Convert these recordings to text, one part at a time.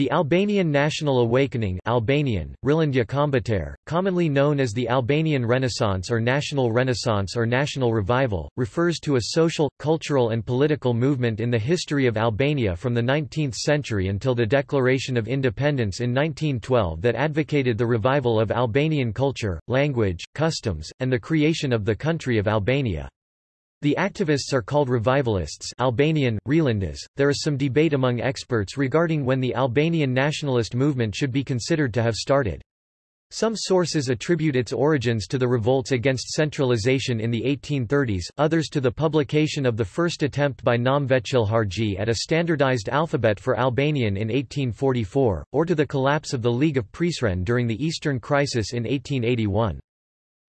The Albanian National Awakening Albanian, commonly known as the Albanian Renaissance or National Renaissance or National Revival, refers to a social, cultural and political movement in the history of Albania from the 19th century until the Declaration of Independence in 1912 that advocated the revival of Albanian culture, language, customs, and the creation of the country of Albania. The activists are called revivalists Albanian, Relindes. There is some debate among experts regarding when the Albanian nationalist movement should be considered to have started. Some sources attribute its origins to the revolts against centralization in the 1830s, others to the publication of the first attempt by Naum Veqilharxhi at a standardized alphabet for Albanian in 1844, or to the collapse of the League of Prizren during the Eastern Crisis in 1881.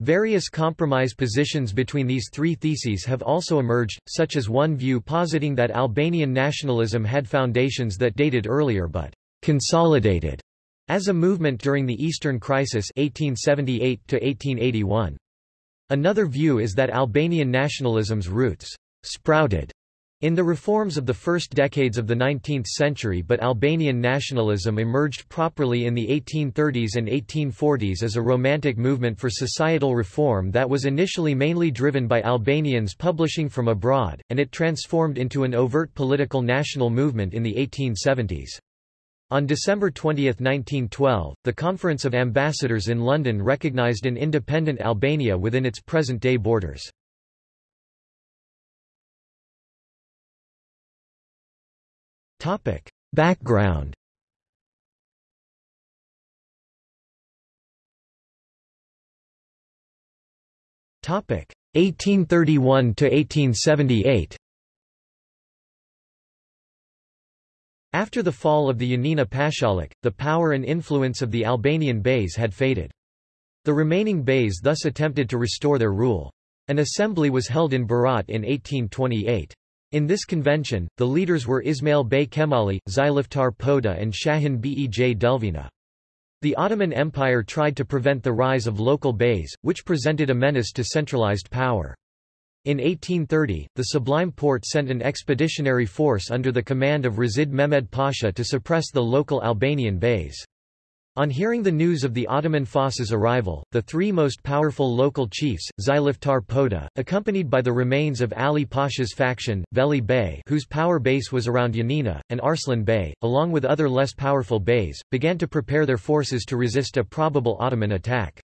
Various compromise positions between these three theses have also emerged, such as one view positing that Albanian nationalism had foundations that dated earlier but consolidated as a movement during the Eastern Crisis 1878 -1881. Another view is that Albanian nationalism's roots sprouted in the reforms of the first decades of the 19th century but Albanian nationalism emerged properly in the 1830s and 1840s as a romantic movement for societal reform that was initially mainly driven by Albanians publishing from abroad, and it transformed into an overt political national movement in the 1870s. On December 20, 1912, the Conference of Ambassadors in London recognized an independent Albania within its present-day borders. Topic. Background Topic 1831 to 1878. After the fall of the Yanina Pashalik, the power and influence of the Albanian Beys had faded. The remaining Beys thus attempted to restore their rule. An assembly was held in Berat in 1828. In this convention, the leaders were Ismail Bey Kemali, Zyliftar Poda and Shahin Bej Delvina. The Ottoman Empire tried to prevent the rise of local beys, which presented a menace to centralized power. In 1830, the Sublime Porte sent an expeditionary force under the command of Reshid Mehmed Pasha to suppress the local Albanian beys. On hearing the news of the Ottoman Fas's arrival, the three most powerful local chiefs, Zyliftar Poda, accompanied by the remains of Ali Pasha's faction, Veli Bey whose power base was around Yanina, and Arslan Bey, along with other less powerful beys, began to prepare their forces to resist a probable Ottoman attack.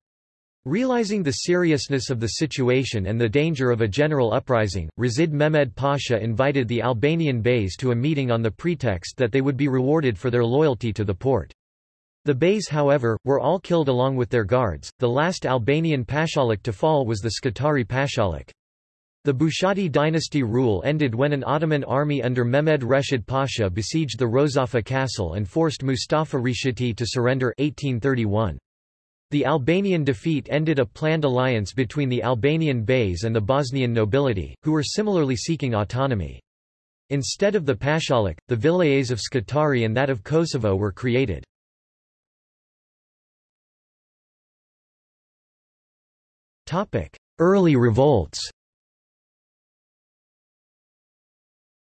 Realizing the seriousness of the situation and the danger of a general uprising, Reshid Mehmed Pasha invited the Albanian beys to a meeting on the pretext that they would be rewarded for their loyalty to the Porte. The Beys however, were all killed along with their guards. The last Albanian Pashalik to fall was the Scutari Pashalik. The Bushati dynasty rule ended when an Ottoman army under Mehmed Reshid Pasha besieged the Rozafa castle and forced Mustafa Rishiti to surrender 1831. The Albanian defeat ended a planned alliance between the Albanian Beys and the Bosnian nobility, who were similarly seeking autonomy. Instead of the Pashalik, the vilayets of Scutari and that of Kosovo were created. Early revolts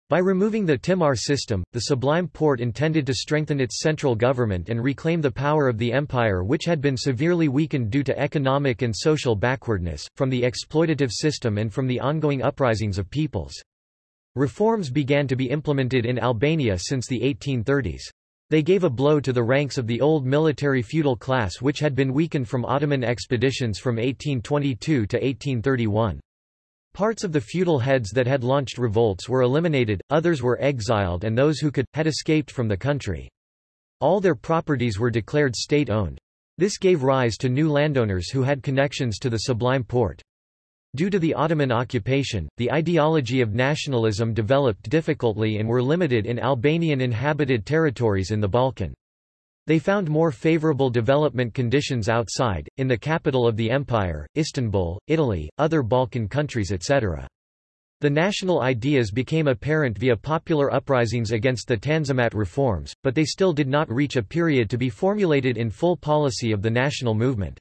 By removing the Timar system, the Sublime Porte intended to strengthen its central government and reclaim the power of the empire which had been severely weakened due to economic and social backwardness, from the exploitative system and from the ongoing uprisings of peoples. Reforms began to be implemented in Albania since the 1830s. They gave a blow to the ranks of the old military feudal class which had been weakened from Ottoman expeditions from 1822 to 1831. Parts of the feudal heads that had launched revolts were eliminated, others were exiled and those who could, had escaped from the country. All their properties were declared state-owned. This gave rise to new landowners who had connections to the Sublime Porte. Due to the Ottoman occupation, the ideology of nationalism developed difficultly and were limited in Albanian inhabited territories in the Balkan. They found more favorable development conditions outside, in the capital of the empire, Istanbul, Italy, other Balkan countries etc. The national ideas became apparent via popular uprisings against the Tanzimat reforms, but they still did not reach a period to be formulated in full policy of the national movement.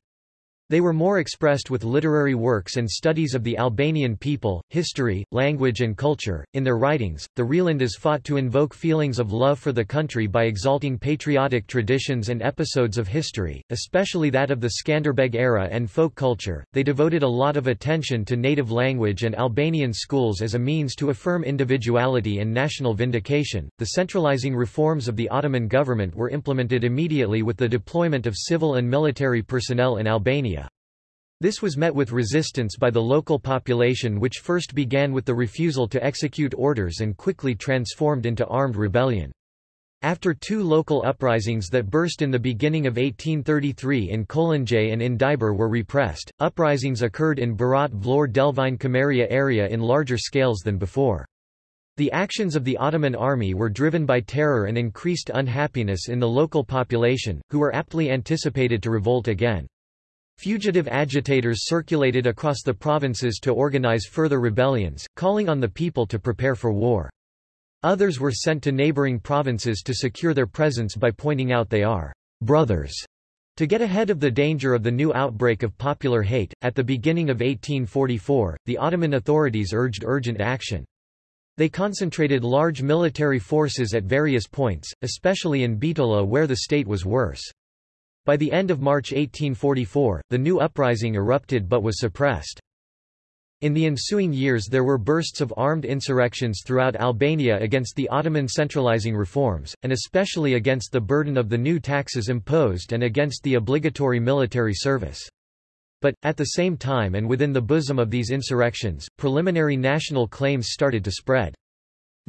They were more expressed with literary works and studies of the Albanian people, history, language and culture. In their writings, the Rielandas fought to invoke feelings of love for the country by exalting patriotic traditions and episodes of history, especially that of the Skanderbeg era and folk culture. They devoted a lot of attention to native language and Albanian schools as a means to affirm individuality and national vindication. The centralizing reforms of the Ottoman government were implemented immediately with the deployment of civil and military personnel in Albania. This was met with resistance by the local population which first began with the refusal to execute orders and quickly transformed into armed rebellion. After two local uprisings that burst in the beginning of 1833 in Kolonjay and in Dibër were repressed, uprisings occurred in Berat Vlor Delvine Kamaria area in larger scales than before. The actions of the Ottoman army were driven by terror and increased unhappiness in the local population, who were aptly anticipated to revolt again. Fugitive agitators circulated across the provinces to organize further rebellions, calling on the people to prepare for war. Others were sent to neighboring provinces to secure their presence by pointing out they are brothers. To get ahead of the danger of the new outbreak of popular hate, at the beginning of 1844, the Ottoman authorities urged urgent action. They concentrated large military forces at various points, especially in Bitola where the state was worse. By the end of March 1844, the new uprising erupted but was suppressed. In the ensuing years there were bursts of armed insurrections throughout Albania against the Ottoman centralizing reforms, and especially against the burden of the new taxes imposed and against the obligatory military service. But, at the same time and within the bosom of these insurrections, preliminary national claims started to spread.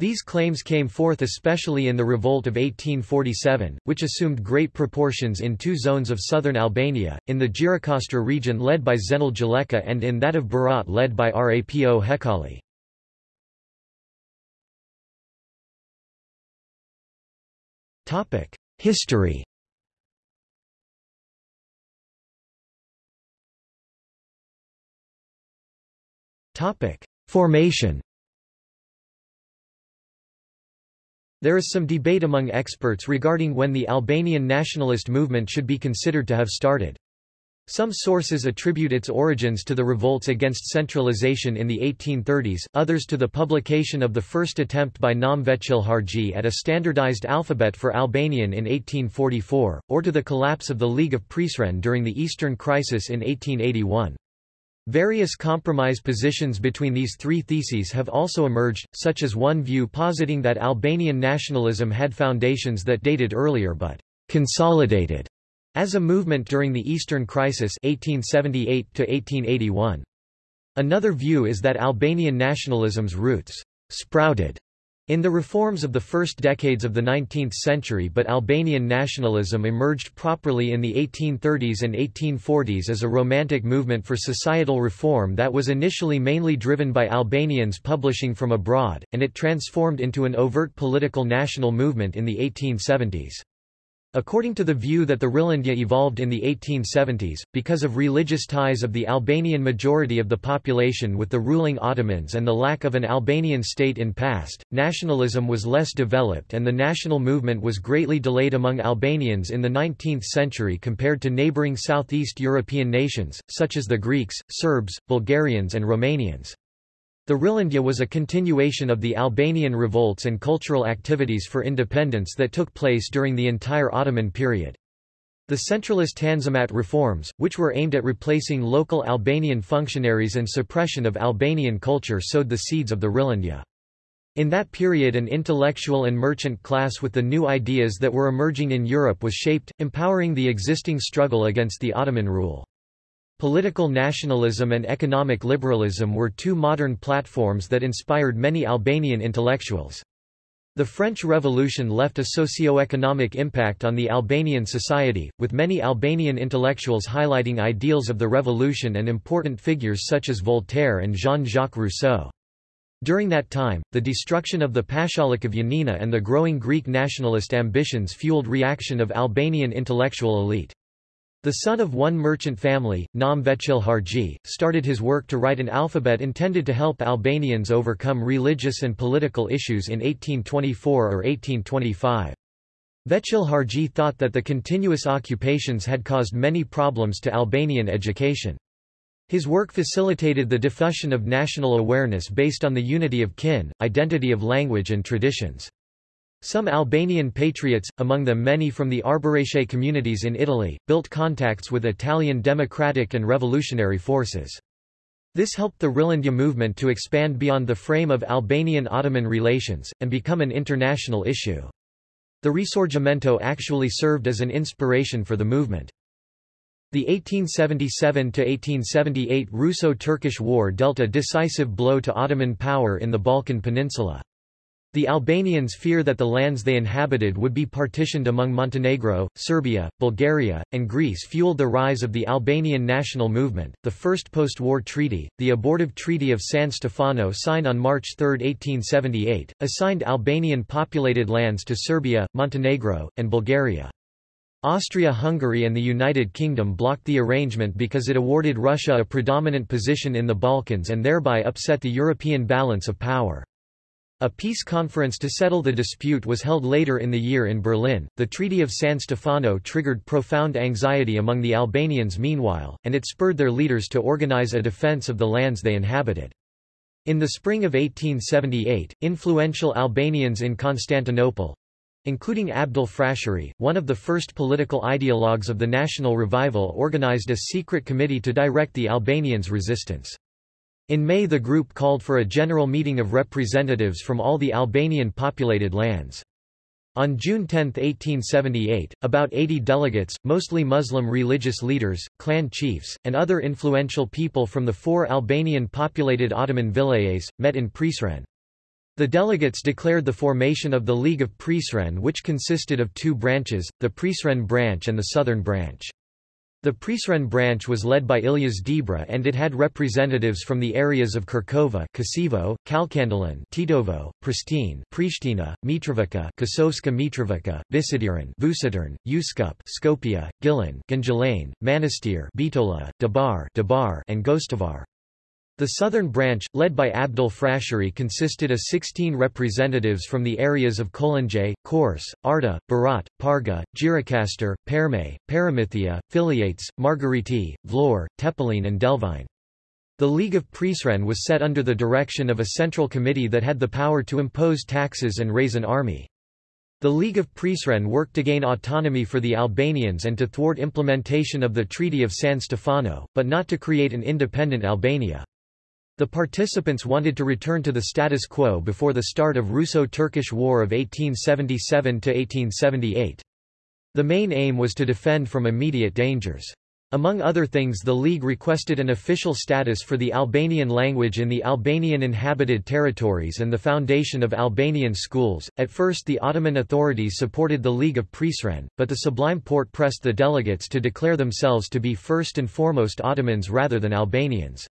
These claims came forth especially in the revolt of 1847, which assumed great proportions in two zones of southern Albania, in the Gjirokastra region led by Zhenel Gjileka and in that of Berat led by Rapo Hekali. History Formation There is some debate among experts regarding when the Albanian nationalist movement should be considered to have started. Some sources attribute its origins to the revolts against centralization in the 1830s, others to the publication of the first attempt by Naum Veqilharxhi at a standardized alphabet for Albanian in 1844, or to the collapse of the League of Prizren during the Eastern Crisis in 1881. Various compromise positions between these three theses have also emerged, such as one view positing that Albanian nationalism had foundations that dated earlier but consolidated as a movement during the Eastern Crisis 1878 -1881. Another view is that Albanian nationalism's roots sprouted in the reforms of the first decades of the 19th century but Albanian nationalism emerged properly in the 1830s and 1840s as a romantic movement for societal reform that was initially mainly driven by Albanians publishing from abroad, and it transformed into an overt political national movement in the 1870s. According to the view that the Rilindja evolved in the 1870s, because of religious ties of the Albanian majority of the population with the ruling Ottomans and the lack of an Albanian state in past, nationalism was less developed and the national movement was greatly delayed among Albanians in the 19th century compared to neighboring Southeast European nations, such as the Greeks, Serbs, Bulgarians and Romanians. The Rilindja was a continuation of the Albanian revolts and cultural activities for independence that took place during the entire Ottoman period. The centralist Tanzimat reforms, which were aimed at replacing local Albanian functionaries and suppression of Albanian culture sowed the seeds of the Rilindja. In that period an intellectual and merchant class with the new ideas that were emerging in Europe was shaped, empowering the existing struggle against the Ottoman rule. Political nationalism and economic liberalism were two modern platforms that inspired many Albanian intellectuals. The French Revolution left a socio-economic impact on the Albanian society, with many Albanian intellectuals highlighting ideals of the revolution and important figures such as Voltaire and Jean-Jacques Rousseau. During that time, the destruction of the Pashalic of Yanina and the growing Greek nationalist ambitions fueled reaction of Albanian intellectual elite. The son of one merchant family, Naum Harji, started his work to write an alphabet intended to help Albanians overcome religious and political issues in 1824 or 1825. Veqilharxhi thought that the continuous occupations had caused many problems to Albanian education. His work facilitated the diffusion of national awareness based on the unity of kin, identity of language and traditions. Some Albanian patriots, among them many from the Arbëreshe communities in Italy, built contacts with Italian democratic and revolutionary forces. This helped the Rilindja movement to expand beyond the frame of Albanian-Ottoman relations, and become an international issue. The Risorgimento actually served as an inspiration for the movement. The 1877–1878 Russo-Turkish War dealt a decisive blow to Ottoman power in the Balkan Peninsula. The Albanians fear that the lands they inhabited would be partitioned among Montenegro, Serbia, Bulgaria, and Greece fueled the rise of the Albanian national movement. The first post-war treaty, the abortive Treaty of San Stefano signed on March 3, 1878, assigned Albanian populated lands to Serbia, Montenegro, and Bulgaria. Austria-Hungary and the United Kingdom blocked the arrangement because it awarded Russia a predominant position in the Balkans and thereby upset the European balance of power. A peace conference to settle the dispute was held later in the year in Berlin. The Treaty of San Stefano triggered profound anxiety among the Albanians meanwhile, and it spurred their leaders to organize a defense of the lands they inhabited. In the spring of 1878, influential Albanians in Constantinople, including Abdyl Frashëri, one of the first political ideologues of the national revival organized a secret committee to direct the Albanians' resistance. In May the group called for a general meeting of representatives from all the Albanian populated lands. On June 10, 1878, about 80 delegates, mostly Muslim religious leaders, clan chiefs, and other influential people from the four Albanian populated Ottoman vilayets, met in Prizren. The delegates declared the formation of the League of Prizren which consisted of two branches, the Prizren branch and the Southern branch. The Prizren branch was led by Ilyas Debra and it had representatives from the areas of Kirkova Kosevo, Kalkandelen Tetovo, Pristine Pristina, Mitrovica Kosovska Mitrovica, Visidiran Vusidirn, Uskup Skopje, Gilin Gunjilane, Manastir Bitola, Dabar Dabar and Gostivar. The southern branch, led by Abdyl Frashëri consisted of 16 representatives from the areas of Kolinje, Kors, Arta, Berat, Parga, Gjirokastër, Perme, Paramithia, Filiates, Margariti, Vlorë, Tepelin and Delvine. The League of Prizren was set under the direction of a central committee that had the power to impose taxes and raise an army. The League of Prizren worked to gain autonomy for the Albanians and to thwart implementation of the Treaty of San Stefano, but not to create an independent Albania. The participants wanted to return to the status quo before the start of Russo-Turkish War of 1877–1878. The main aim was to defend from immediate dangers. Among other things the League requested an official status for the Albanian language in the Albanian inhabited territories and the foundation of Albanian schools. At first the Ottoman authorities supported the League of Prizren, but the Sublime Porte pressed the delegates to declare themselves to be first and foremost Ottomans rather than Albanians.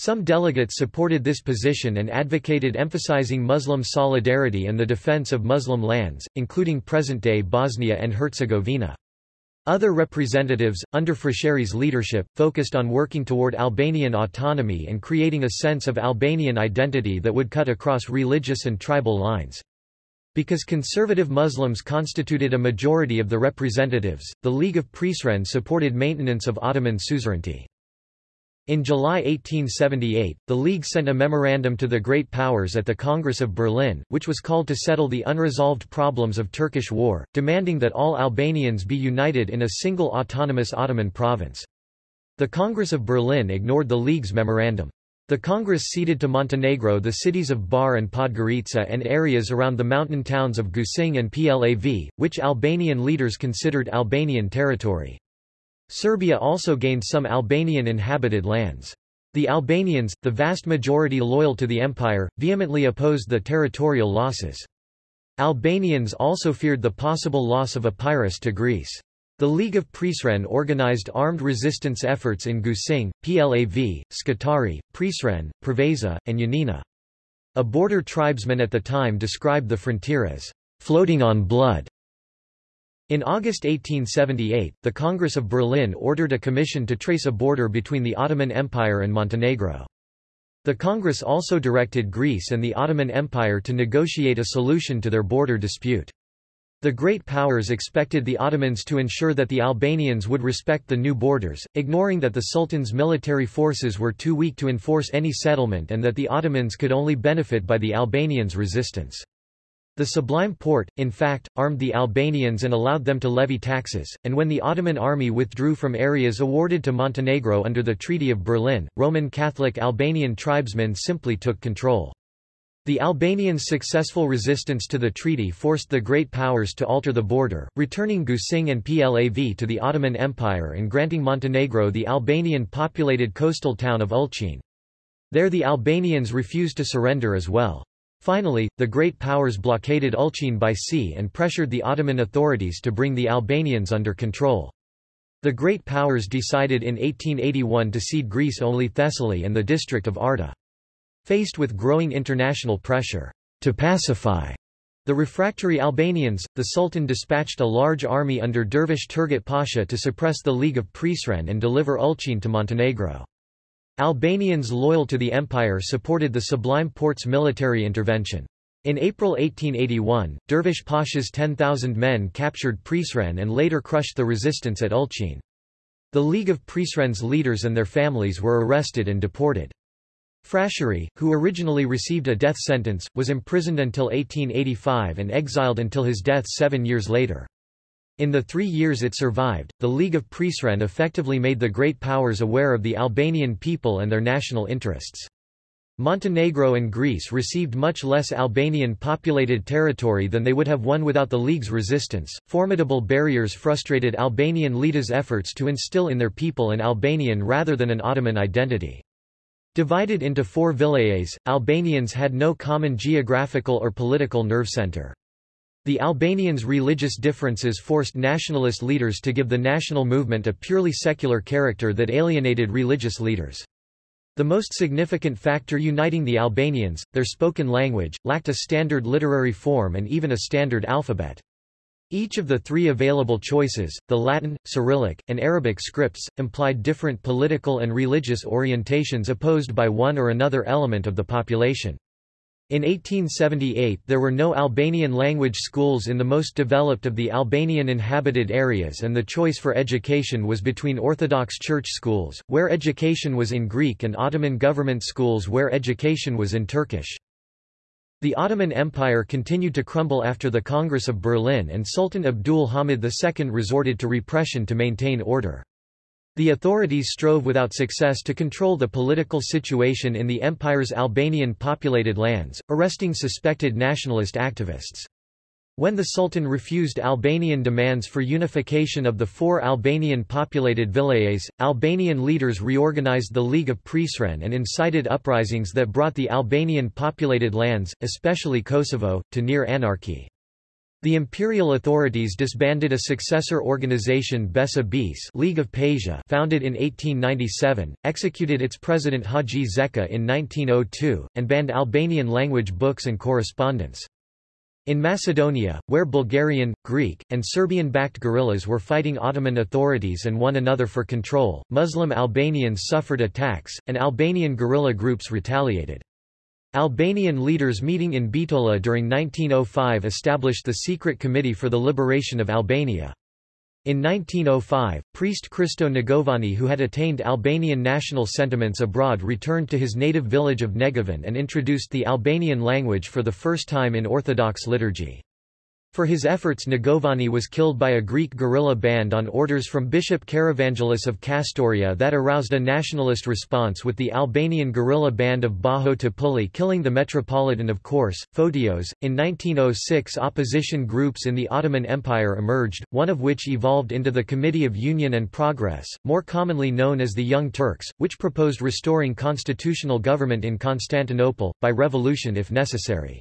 Some delegates supported this position and advocated emphasizing Muslim solidarity and the defense of Muslim lands, including present-day Bosnia and Herzegovina. Other representatives, under Frashëri's leadership, focused on working toward Albanian autonomy and creating a sense of Albanian identity that would cut across religious and tribal lines. Because conservative Muslims constituted a majority of the representatives, the League of Prizren supported maintenance of Ottoman suzerainty. In July 1878, the League sent a memorandum to the Great Powers at the Congress of Berlin, which was called to settle the unresolved problems of Turkish war, demanding that all Albanians be united in a single autonomous Ottoman province. The Congress of Berlin ignored the League's memorandum. The Congress ceded to Montenegro the cities of Bar and Podgorica and areas around the mountain towns of Gusinj and Plav, which Albanian leaders considered Albanian territory. Serbia also gained some Albanian inhabited lands. The Albanians, the vast majority loyal to the empire, vehemently opposed the territorial losses. Albanians also feared the possible loss of Epirus to Greece. The League of Prizren organized armed resistance efforts in Gusinj, Plav, Scutari, Prizren, Preveza, and Yanina. A border tribesman at the time described the frontier as floating on blood. In August 1878, the Congress of Berlin ordered a commission to trace a border between the Ottoman Empire and Montenegro. The Congress also directed Greece and the Ottoman Empire to negotiate a solution to their border dispute. The Great Powers expected the Ottomans to ensure that the Albanians would respect the new borders, ignoring that the Sultan's military forces were too weak to enforce any settlement and that the Ottomans could only benefit by the Albanians' resistance. The Sublime Porte, in fact, armed the Albanians and allowed them to levy taxes, and when the Ottoman army withdrew from areas awarded to Montenegro under the Treaty of Berlin, Roman Catholic Albanian tribesmen simply took control. The Albanians' successful resistance to the treaty forced the Great Powers to alter the border, returning Gusinj and Plav to the Ottoman Empire and granting Montenegro the Albanian-populated coastal town of Ulcinj. There the Albanians refused to surrender as well. Finally, the Great Powers blockaded Ulcinj by sea and pressured the Ottoman authorities to bring the Albanians under control. The Great Powers decided in 1881 to cede Greece only Thessaly and the district of Arta. Faced with growing international pressure to pacify the refractory Albanians, the Sultan dispatched a large army under Dervish Turgut Pasha to suppress the League of Prizren and deliver Ulcinj to Montenegro. Albanians loyal to the empire supported the Sublime Porte's military intervention. In April 1881, Dervish Pasha's 10,000 men captured Prizren and later crushed the resistance at Ulcinj. The League of Prizren's leaders and their families were arrested and deported. Frashëri, who originally received a death sentence, was imprisoned until 1885 and exiled until his death seven years later. In the three years it survived, the League of Prizren effectively made the Great Powers aware of the Albanian people and their national interests. Montenegro and Greece received much less Albanian populated territory than they would have won without the League's resistance. Formidable barriers frustrated Albanian leaders' efforts to instill in their people an Albanian rather than an Ottoman identity. Divided into four vilayets, Albanians had no common geographical or political nerve center. The Albanians' religious differences forced nationalist leaders to give the national movement a purely secular character that alienated religious leaders. The most significant factor uniting the Albanians, their spoken language, lacked a standard literary form and even a standard alphabet. Each of the three available choices, the Latin, Cyrillic, and Arabic scripts, implied different political and religious orientations opposed by one or another element of the population. In 1878 there were no Albanian language schools in the most developed of the Albanian inhabited areas and the choice for education was between Orthodox church schools, where education was in Greek and Ottoman government schools where education was in Turkish. The Ottoman Empire continued to crumble after the Congress of Berlin and Sultan Abdul Hamid II resorted to repression to maintain order. The authorities strove without success to control the political situation in the empire's Albanian populated lands, arresting suspected nationalist activists. When the Sultan refused Albanian demands for unification of the four Albanian populated vilayets, Albanian leaders reorganized the League of Prizren and incited uprisings that brought the Albanian populated lands, especially Kosovo, to near anarchy. The imperial authorities disbanded a successor organization Besa Bis League of Pasha founded in 1897, executed its president Haxhi Zeka in 1902, and banned Albanian language books and correspondence. In Macedonia, where Bulgarian, Greek, and Serbian-backed guerrillas were fighting Ottoman authorities and one another for control, Muslim Albanians suffered attacks, and Albanian guerrilla groups retaliated. Albanian leaders meeting in Bitola during 1905 established the Secret Committee for the Liberation of Albania. In 1905, priest Christo Negovani who had attained Albanian national sentiments abroad returned to his native village of Negovan and introduced the Albanian language for the first time in Orthodox liturgy. For his efforts Negovani was killed by a Greek guerrilla band on orders from Bishop Karavangelis of Kastoria that aroused a nationalist response with the Albanian guerrilla band of Bajo Topulli killing the Metropolitan of Korçë, Photios. In 1906 opposition groups in the Ottoman Empire emerged, one of which evolved into the Committee of Union and Progress, more commonly known as the Young Turks, which proposed restoring constitutional government in Constantinople, by revolution if necessary.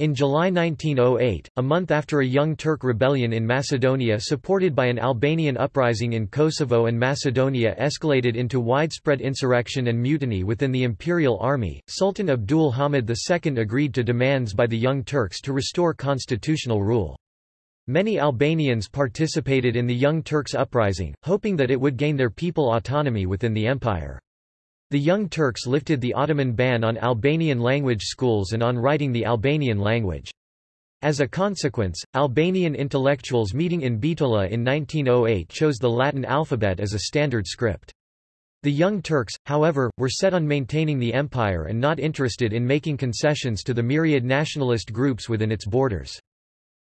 In July 1908, a month after a Young Turk rebellion in Macedonia supported by an Albanian uprising in Kosovo and Macedonia escalated into widespread insurrection and mutiny within the imperial army, Sultan Abdul Hamid II agreed to demands by the Young Turks to restore constitutional rule. Many Albanians participated in the Young Turks uprising, hoping that it would gain their people autonomy within the empire. The Young Turks lifted the Ottoman ban on Albanian language schools and on writing the Albanian language. As a consequence, Albanian intellectuals meeting in Bitola in 1908 chose the Latin alphabet as a standard script. The Young Turks, however, were set on maintaining the empire and not interested in making concessions to the myriad nationalist groups within its borders.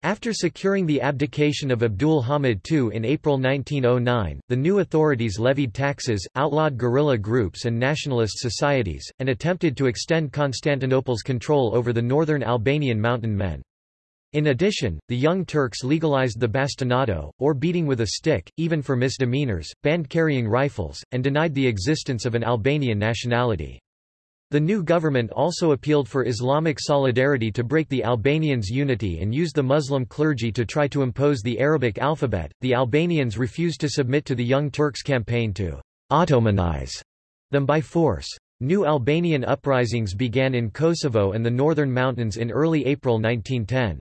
After securing the abdication of Abdul Hamid II in April 1909, the new authorities levied taxes, outlawed guerrilla groups and nationalist societies, and attempted to extend Constantinople's control over the northern Albanian mountain men. In addition, the Young Turks legalized the bastinado, or beating with a stick, even for misdemeanors, banned carrying rifles, and denied the existence of an Albanian nationality. The new government also appealed for Islamic solidarity to break the Albanians' unity and used the Muslim clergy to try to impose the Arabic alphabet. The Albanians refused to submit to the Young Turks' campaign to Ottomanize them by force. New Albanian uprisings began in Kosovo and the northern mountains in early April 1910.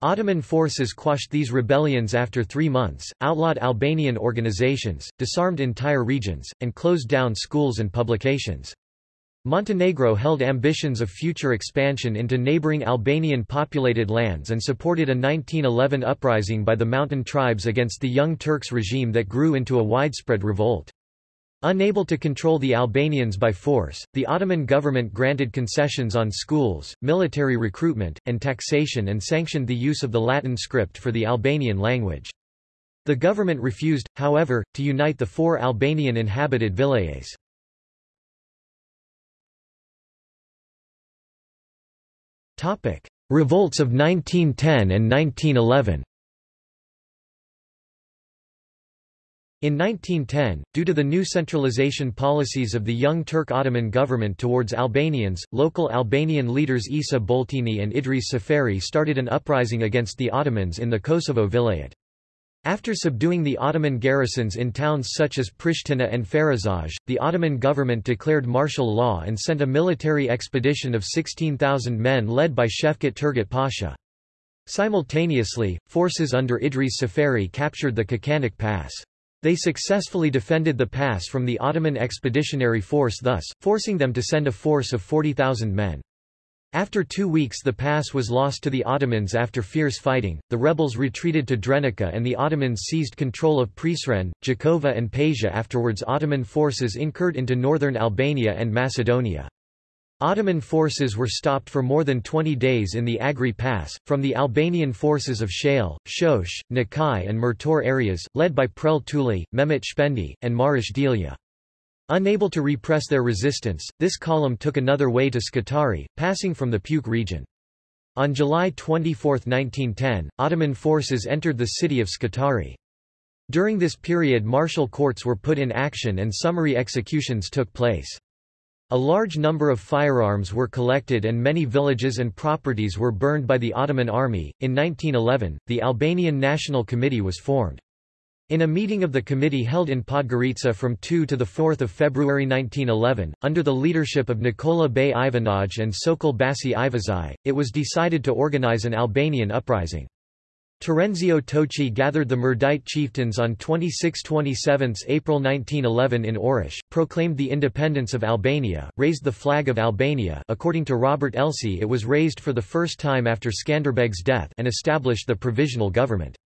Ottoman forces quashed these rebellions after three months, outlawed Albanian organizations, disarmed entire regions, and closed down schools and publications. Montenegro held ambitions of future expansion into neighboring Albanian populated lands and supported a 1911 uprising by the mountain tribes against the Young Turks regime that grew into a widespread revolt. Unable to control the Albanians by force, the Ottoman government granted concessions on schools, military recruitment, and taxation and sanctioned the use of the Latin script for the Albanian language. The government refused, however, to unite the four Albanian inhabited vilayets. Revolts of 1910 and 1911 In 1910, due to the new centralization policies of the young Turk Ottoman government towards Albanians, local Albanian leaders Isa Boletini and Idris Seferi started an uprising against the Ottomans in the Kosovo Vilayet. After subduing the Ottoman garrisons in towns such as Pristina and Ferizaj, the Ottoman government declared martial law and sent a military expedition of 16,000 men led by Shefkat Turgut Pasha. Simultaneously, forces under Idris Seferi captured the Kaçanik Pass. They successfully defended the pass from the Ottoman expeditionary force thus, forcing them to send a force of 40,000 men. After two weeks the pass was lost to the Ottomans after fierce fighting, the rebels retreated to Drenica and the Ottomans seized control of Prizren, Gjakova and Pasia afterwards Ottoman forces incurred into northern Albania and Macedonia. Ottoman forces were stopped for more than 20 days in the Agri Pass, from the Albanian forces of Shale, Shosh, Nakai and Murtor areas, led by Prel Tuli, Mehmet Shpendi, and Marish Delia. Unable to repress their resistance, this column took another way to Scutari, passing from the Puke region. On July 24, 1910, Ottoman forces entered the city of Scutari. During this period martial courts were put in action and summary executions took place. A large number of firearms were collected and many villages and properties were burned by the Ottoman army. In 1911, the Albanian National Committee was formed. In a meeting of the committee held in Podgorica from 2 to 4 February 1911, under the leadership of Nikola Bey Ivanaj and Sokol Basi Ivazai, it was decided to organize an Albanian uprising. Terenzio Toci gathered the Mirdita chieftains on 26–27 April 1911 in Orosh, proclaimed the independence of Albania, raised the flag of Albania according to Robert Elsie it was raised for the first time after Skanderbeg's death and established the provisional government.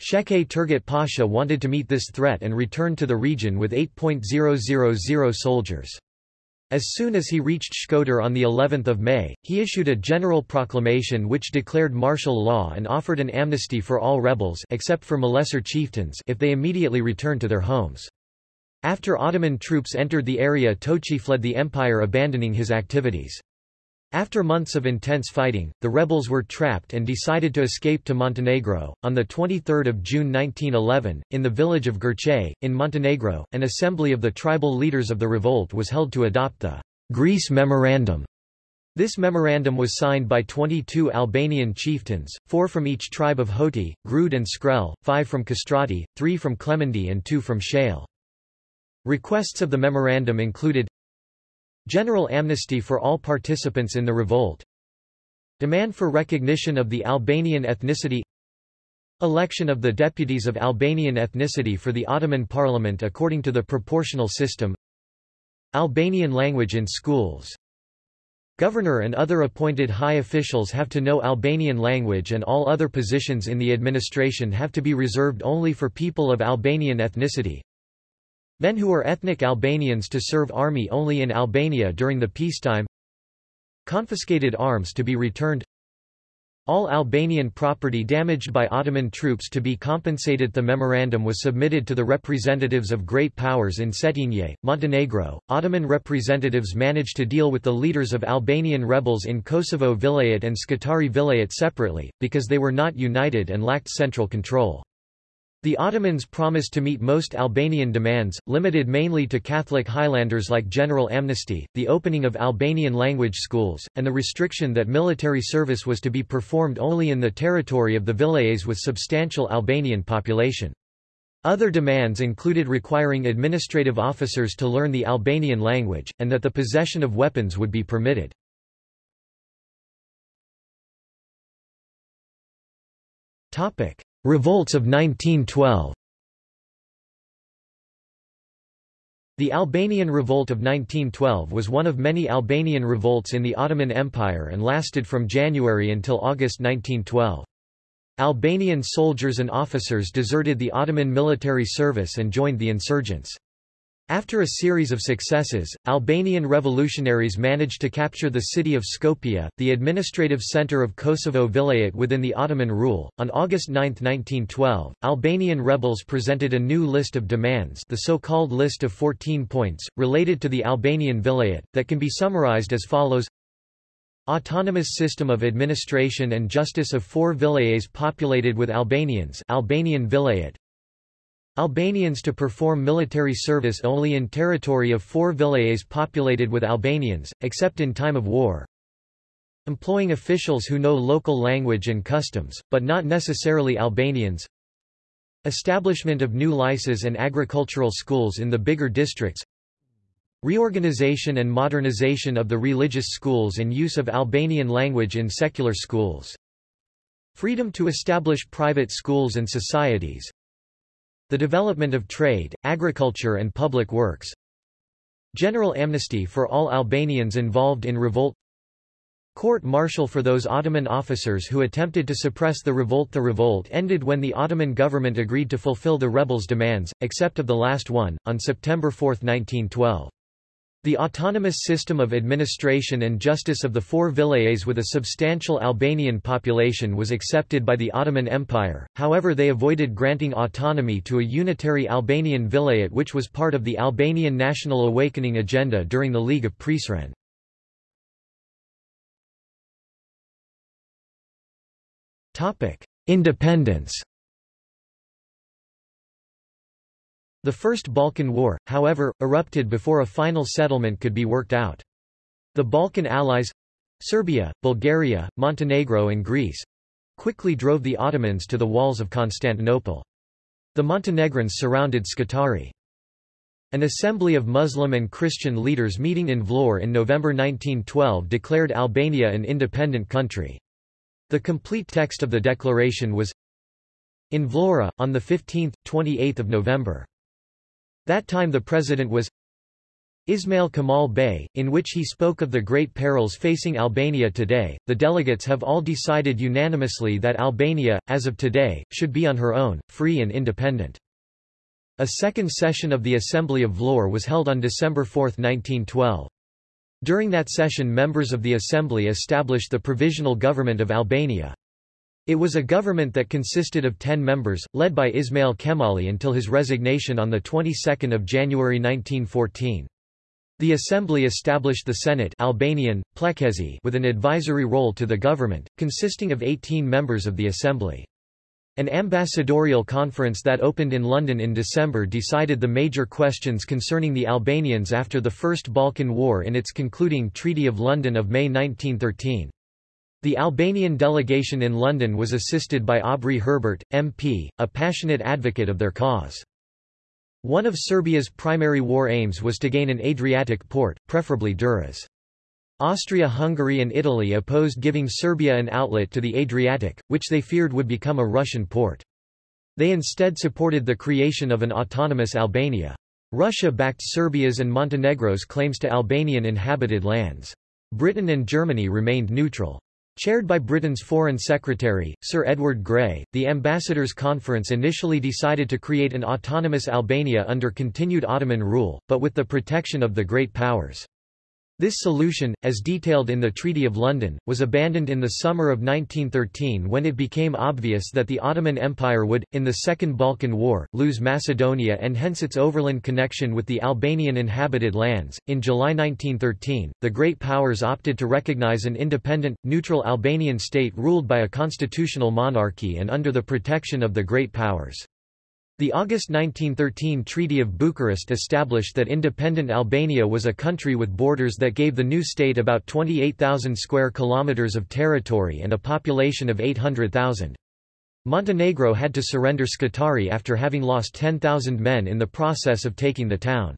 Sheke Turgut Pasha wanted to meet this threat and returned to the region with 8.000 soldiers. As soon as he reached Shkodër on the 11th of May, he issued a general proclamation which declared martial law and offered an amnesty for all rebels except for Malesser chieftains if they immediately returned to their homes. After Ottoman troops entered the area Toci fled the empire abandoning his activities. After months of intense fighting, the rebels were trapped and decided to escape to Montenegro. On the 23rd of June 1911, in the village of Gurche, in Montenegro, an assembly of the tribal leaders of the revolt was held to adopt the Greece Memorandum. This memorandum was signed by 22 Albanian chieftains, four from each tribe of Hoti, Grud and Skrel, five from Kastrati, three from Kelmendi and two from Shale. Requests of the memorandum included General amnesty for all participants in the revolt Demand for recognition of the Albanian ethnicity Election of the deputies of Albanian ethnicity for the Ottoman parliament according to the proportional system Albanian language in schools Governor and other appointed high officials have to know Albanian language and all other positions in the administration have to be reserved only for people of Albanian ethnicity. Men who are ethnic Albanians to serve army only in Albania during the peacetime. Confiscated arms to be returned. All Albanian property damaged by Ottoman troops to be compensated. The memorandum was submitted to the representatives of great powers in Cetinje, Montenegro. Ottoman representatives managed to deal with the leaders of Albanian rebels in Kosovo Vilayet and Scutari Vilayet separately, because they were not united and lacked central control. The Ottomans promised to meet most Albanian demands, limited mainly to Catholic Highlanders like general amnesty, the opening of Albanian language schools, and the restriction that military service was to be performed only in the territory of the vilayets with substantial Albanian population. Other demands included requiring administrative officers to learn the Albanian language, and that the possession of weapons would be permitted. Topic. Revolts of 1912 The Albanian Revolt of 1912 was one of many Albanian revolts in the Ottoman Empire and lasted from January until August 1912. Albanian soldiers and officers deserted the Ottoman military service and joined the insurgents. After a series of successes, Albanian revolutionaries managed to capture the city of Skopje, the administrative center of Kosovo Vilayet within the Ottoman rule. On August 9, 1912, Albanian rebels presented a new list of demands, the so-called list of 14 points, related to the Albanian Vilayet, that can be summarized as follows: Autonomous system of administration and justice of four vilayets populated with Albanians, Albanian Vilayet, Albanians to perform military service only in territory of four vilayets populated with Albanians, except in time of war. Employing officials who know local language and customs, but not necessarily Albanians. Establishment of new lycees and agricultural schools in the bigger districts. Reorganization and modernization of the religious schools and use of Albanian language in secular schools. Freedom to establish private schools and societies, the development of trade, agriculture and public works. General amnesty for all Albanians involved in revolt. Court-martial for those Ottoman officers who attempted to suppress the revolt. The revolt ended when the Ottoman government agreed to fulfill the rebels' demands, except of the last one, on September 4, 1912. The autonomous system of administration and justice of the four vilayets with a substantial Albanian population was accepted by the Ottoman Empire, however they avoided granting autonomy to a unitary Albanian vilayet which was part of the Albanian national awakening agenda during the League of Prizren. Independence The First Balkan War, however, erupted before a final settlement could be worked out. The Balkan allies—Serbia, Bulgaria, Montenegro and Greece—quickly drove the Ottomans to the walls of Constantinople. The Montenegrins surrounded Scutari. An assembly of Muslim and Christian leaders meeting in Vlorë in November 1912 declared Albania an independent country. The complete text of the declaration was in Vlora, on 15, 28 November. That time the president was Ismail Kemal Bey, in which he spoke of the great perils facing Albania today. The delegates have all decided unanimously that Albania, as of today, should be on her own, free and independent. A second session of the Assembly of Vlorë was held on December 4, 1912. During that session members of the Assembly established the Provisional Government of Albania. It was a government that consisted of ten members, led by Ismail Kemali until his resignation on the 22nd of January 1914. The assembly established the Senate Albanian, Pleqësi with an advisory role to the government, consisting of 18 members of the assembly. An ambassadorial conference that opened in London in December decided the major questions concerning the Albanians after the First Balkan War in its concluding Treaty of London of May 1913. The Albanian delegation in London was assisted by Aubrey Herbert, MP, a passionate advocate of their cause. One of Serbia's primary war aims was to gain an Adriatic port, preferably Durrës. Austria-Hungary and Italy opposed giving Serbia an outlet to the Adriatic, which they feared would become a Russian port. They instead supported the creation of an autonomous Albania. Russia backed Serbia's and Montenegro's claims to Albanian inhabited lands. Britain and Germany remained neutral. Chaired by Britain's Foreign Secretary, Sir Edward Grey, the Ambassadors' Conference initially decided to create an autonomous Albania under continued Ottoman rule, but with the protection of the Great Powers. This solution, as detailed in the Treaty of London, was abandoned in the summer of 1913 when it became obvious that the Ottoman Empire would, in the Second Balkan War, lose Macedonia and hence its overland connection with the Albanian inhabited lands. In July 1913, the Great Powers opted to recognize an independent, neutral Albanian state ruled by a constitutional monarchy and under the protection of the Great Powers. The August 1913 Treaty of Bucharest established that independent Albania was a country with borders that gave the new state about 28,000 square kilometers of territory and a population of 800,000. Montenegro had to surrender Scutari after having lost 10,000 men in the process of taking the town.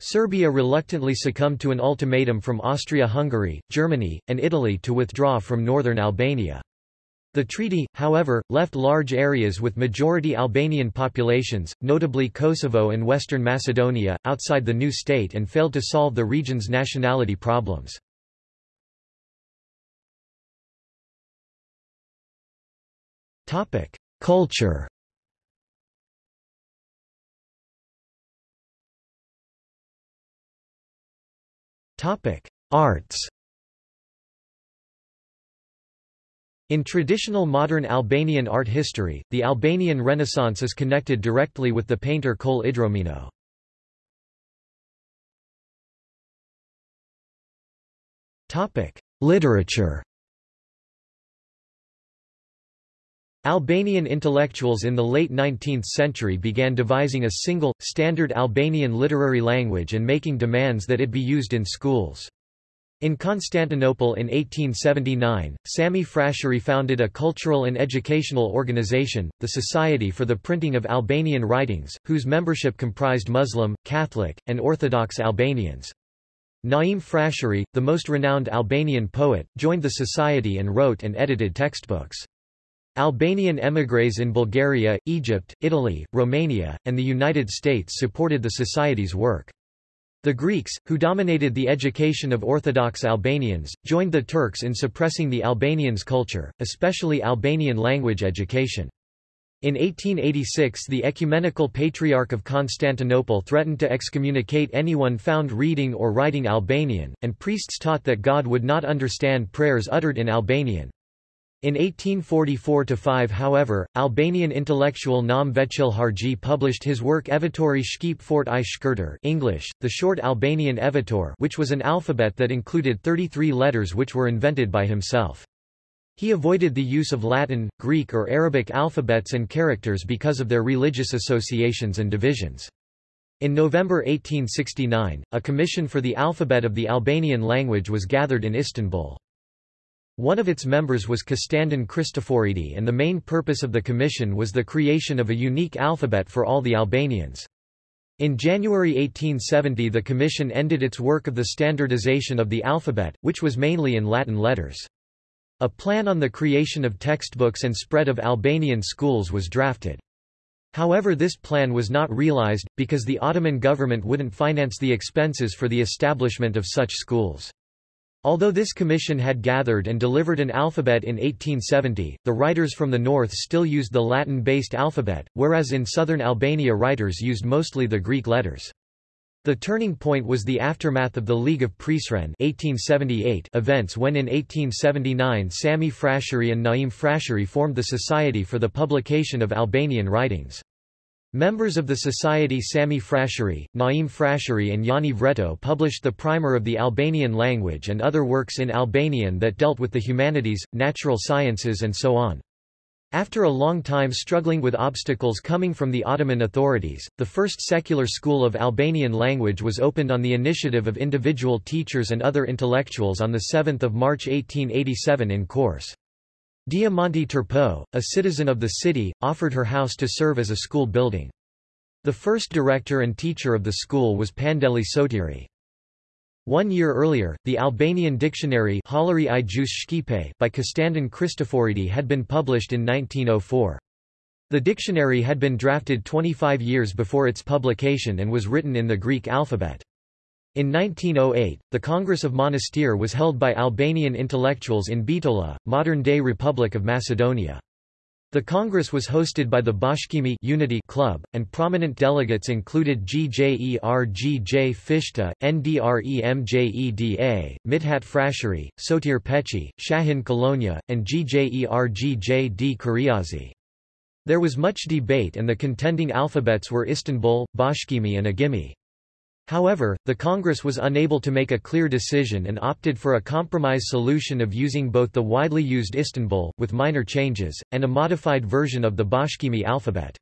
Serbia reluctantly succumbed to an ultimatum from Austria-Hungary, Germany, and Italy to withdraw from northern Albania. The treaty, however, left large areas with majority Albanian populations, notably Kosovo and Western Macedonia, outside the new state and failed to solve the region's nationality problems. Culture Arts In traditional modern Albanian art history, the Albanian Renaissance is connected directly with the painter Kol Idromeno. Literature Albanian intellectuals in the late 19th century began devising a single, standard Albanian literary language and making demands that it be used in schools. In Constantinople in 1879, Sami Frashëri founded a cultural and educational organization, the Society for the Printing of Albanian Writings, whose membership comprised Muslim, Catholic, and Orthodox Albanians. Naim Frashëri, the most renowned Albanian poet, joined the society and wrote and edited textbooks. Albanian émigrés in Bulgaria, Egypt, Italy, Romania, and the United States supported the society's work. The Greeks, who dominated the education of Orthodox Albanians, joined the Turks in suppressing the Albanians' culture, especially Albanian language education. In 1886 the Ecumenical Patriarch of Constantinople threatened to excommunicate anyone found reading or writing Albanian, and priests taught that God would not understand prayers uttered in Albanian. In 1844–5 however, Albanian intellectual Naum Veqilharxhi published his work Evitori Shqip Fort i Shkurtër English, the short Albanian Evitor which was an alphabet that included 33 letters which were invented by himself. He avoided the use of Latin, Greek or Arabic alphabets and characters because of their religious associations and divisions. In November 1869, a commission for the alphabet of the Albanian language was gathered in Istanbul. One of its members was Kostandin Kristoforidi and the main purpose of the commission was the creation of a unique alphabet for all the Albanians. In January 1870 the commission ended its work of the standardization of the alphabet, which was mainly in Latin letters. A plan on the creation of textbooks and spread of Albanian schools was drafted. However this plan was not realized, because the Ottoman government wouldn't finance the expenses for the establishment of such schools. Although this commission had gathered and delivered an alphabet in 1870, the writers from the north still used the Latin-based alphabet, whereas in southern Albania writers used mostly the Greek letters. The turning point was the aftermath of the League of Prizren 1878 events when in 1879 Sami Frashëri and Naim Frashëri formed the Society for the Publication of Albanian Writings. Members of the Society Sami Frashëri, Naim Frashëri and Jani Vreto published the primer of the Albanian language and other works in Albanian that dealt with the humanities, natural sciences and so on. After a long time struggling with obstacles coming from the Ottoman authorities, the first secular school of Albanian language was opened on the initiative of individual teachers and other intellectuals on 7 March 1887 in Korçë. Diamanti Turpo, a citizen of the city, offered her house to serve as a school building. The first director and teacher of the school was Pandeli Sotiri. One year earlier, the Albanian dictionary by Kostandin Kristoforidi had been published in 1904. The dictionary had been drafted 25 years before its publication and was written in the Greek alphabet. In 1908, the Congress of Monastir was held by Albanian intellectuals in Bitola, modern-day Republic of Macedonia. The Congress was hosted by the Bashkimi Unity Club, and prominent delegates included GJERGJ Fishta, NDREMJEDA, Midhat Frasheri, Sotir Pechi, Shahin Kolonia, and GJERGJ D. Qiriazi. There was much debate and the contending alphabets were Istanbul, Bashkimi and Agimi. However, the Congress was unable to make a clear decision and opted for a compromise solution of using both the widely used Istanbul, with minor changes, and a modified version of the Bashkimi alphabet.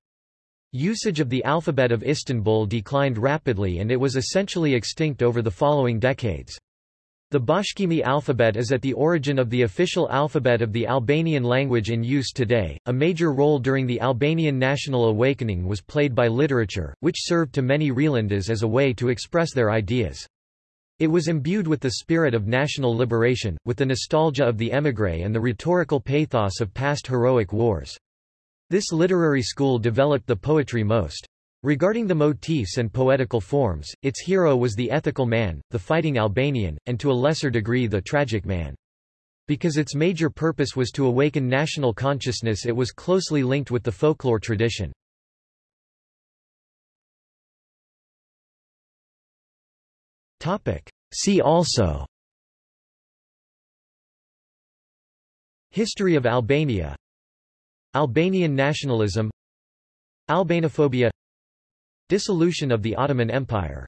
Usage of the alphabet of Istanbul declined rapidly and it was essentially extinct over the following decades. The Bashkimi alphabet is at the origin of the official alphabet of the Albanian language in use today. A major role during the Albanian national awakening was played by literature, which served to many Rilindas as a way to express their ideas. It was imbued with the spirit of national liberation, with the nostalgia of the émigré and the rhetorical pathos of past heroic wars. This literary school developed the poetry most. Regarding the motifs and poetical forms, its hero was the ethical man, the fighting Albanian, and to a lesser degree the tragic man. Because its major purpose was to awaken national consciousness it was closely linked with the folklore tradition. See also. History of Albania. Albanian nationalism. Albanophobia Dissolution of the Ottoman Empire